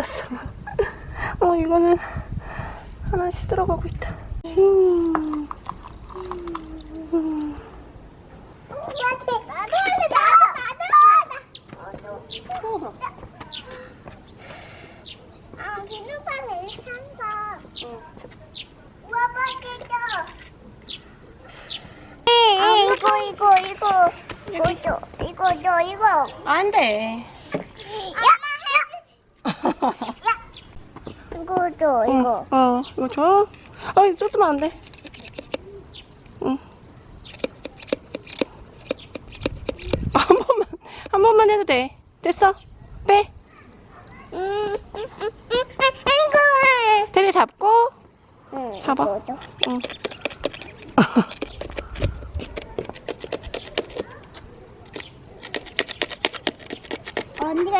생겼어. 어, 이거는 하나씩 들어가고 있다. 음. 음. 아 이거 이거 이거 이거 이거 이거 이거 안 돼. 이거 줘 이거 응, 어, 이거 줘. 아, 쏟으면 안 돼. 응. 아, 한 번만, 한 번만 해도 돼. 됐어? 빼. 음, 음, 음, 음, 이거 테리 잡고. 응, 잡아. 응.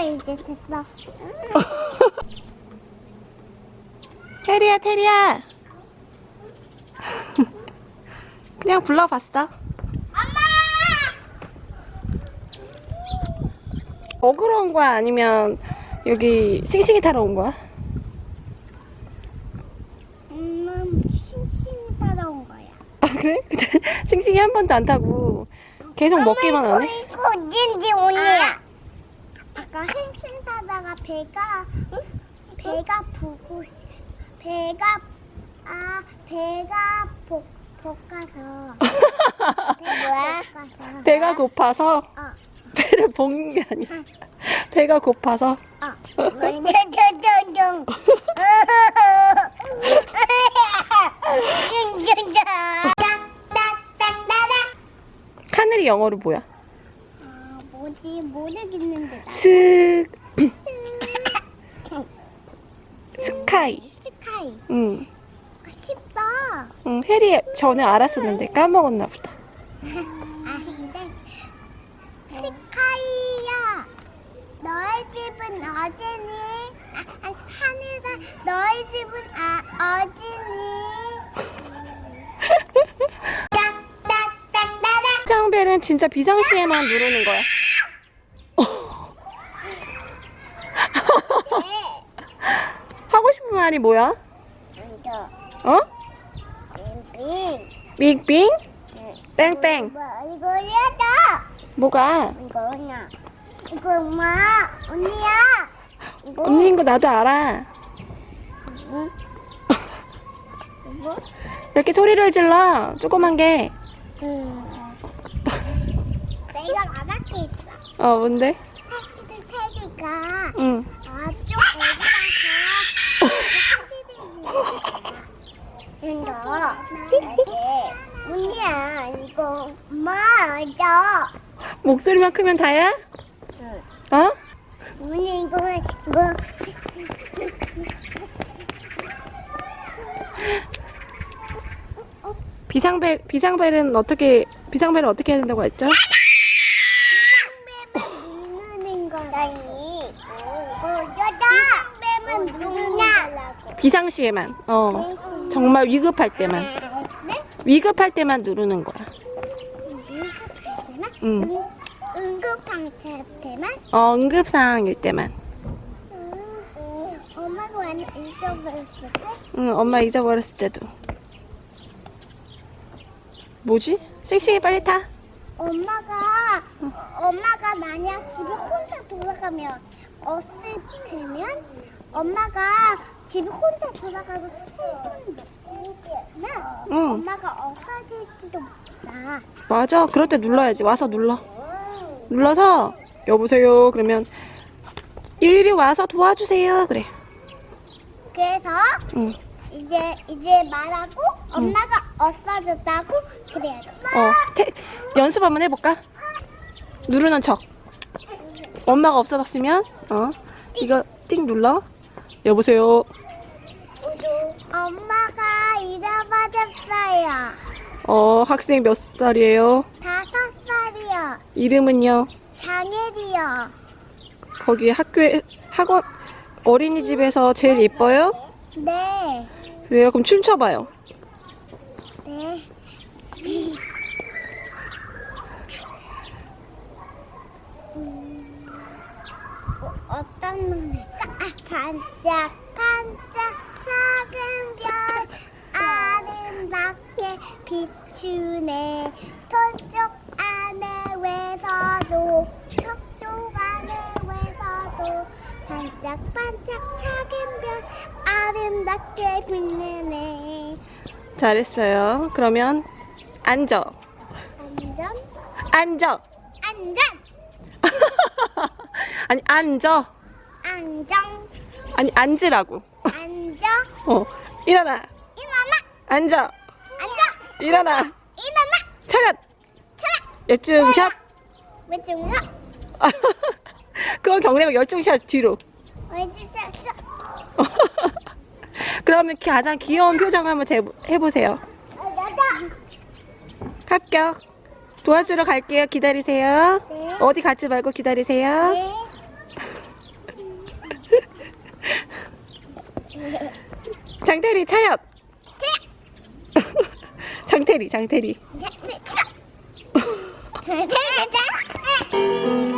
이제 됐어. 테리야, 테리야. 그냥 불러봤어. 엄마! 먹으러 온 거야? 아니면 여기 싱싱이 타러 온 거야? 음, 싱싱이 따라온 거야. 아, 그래? 싱싱이 한 번도 안 타고 계속 먹기만 하네? 이거 진지 언니야. 타다가 배가 배가 보고 싶- 배가 아 배가 복 볶아서 배 뭐야? 볶아서 배가 고파서 어. 배를 볶는 게 아니야. 배가 고파서 어. 하늘이 영어로 뭐야? 아 뭐지 모르겠는데 나. 스 스카이. 스카이. 응. 아, 쉽다. 응, 해리 전에 알았었는데 까먹었나 보다. 아 근데 스카이야. 너의 집은 어디니? 아, 아, 하늘아, 너의 집은 아 어디니? 비상벨은 진짜 비상시에만 누르는 거야. 말이 뭐야? 이거 어? 빙. 빙빙? 뺑뺑. 뭐 이거 야다. 뭐가? 이거냐? 이거 엄마 언니야. 이거 언니인 거 나도 알아. 응? 이거? 이렇게 소리를 질러. 조그만 게. 응. 내가 말할 게 있어. 어, 뭔데? 사실 테디가 응. 아쪽 어디 이거 언니야 이거 맞아. 목소리만 크면 다야? 응. 어? 언니 이거 이거 비상벨 비상벨은 어떻게 비상벨은 어떻게 해야 된다고 했죠? 비상뱀은 누르는 거라니. 이거 여자. 비상뱀은 누르냐? 비상시에만. 어. 정말 위급할 때만. 네? 위급할 때만 누르는 거야. 응급할 때만? 응. 응- 응급방차 때만? 어, 응급 상황일 때만. 응. 엄마가 완전 잊어버렸을 때? 응, 엄마 잊어버렸을 때도. 뭐지? 씩씩이 빨리 타. 엄마가 엄마가 만약 집에 혼자 돌아가면 없을 테면 엄마가 집에 혼자 돌아가고 핸드폰 놓으면 응. 엄마가 없어질지도 몰라. 맞아. 그럴 때 눌러야지. 와서 눌러. 눌러서 여보세요. 그러면 일일이 와서 도와주세요. 그래. 그래서 응. 이제 이제 말하고 엄마가 없어졌다고 그래야 돼. 어. 태, 연습 한번 해볼까? 누르는 척. 엄마가 없어졌으면 어 이거 띵 눌러. 여보세요. 엄마가 잃어버렸어요. 어 학생 몇 살이에요? 다섯 살이요. 이름은요? 장애리요. 거기 학교에 학원 어린이집에서 제일 예뻐요? 네. 그래요? 그럼 춤춰봐요. 네. 음, 어, 어떤 놈일까? 아, 반짝반짝 작은 별 아름답게 비추네 저쪽 안에 외서도 저쪽 안에 외서도 반짝반짝 작은 별 아름답게 빛내네 잘했어요. 그러면 앉아. 안전 앉아. 안전 아니 앉아. 안정 아니 앉으라고. 어. 일어나. 일어나 앉아. 앉아 일어나. 일어나 차렷. 차 열중샷. 왜중요 그거 경례가 열중샷 뒤로. 왜 진짜 그러면 가장 귀여운 표정 한번 제- 해보세요. 합격. 도와주러 갈게요. 기다리세요. 네. 어디 가지 말고 기다리세요. 네. 장태리 차렷. 장태리 장태리. 자.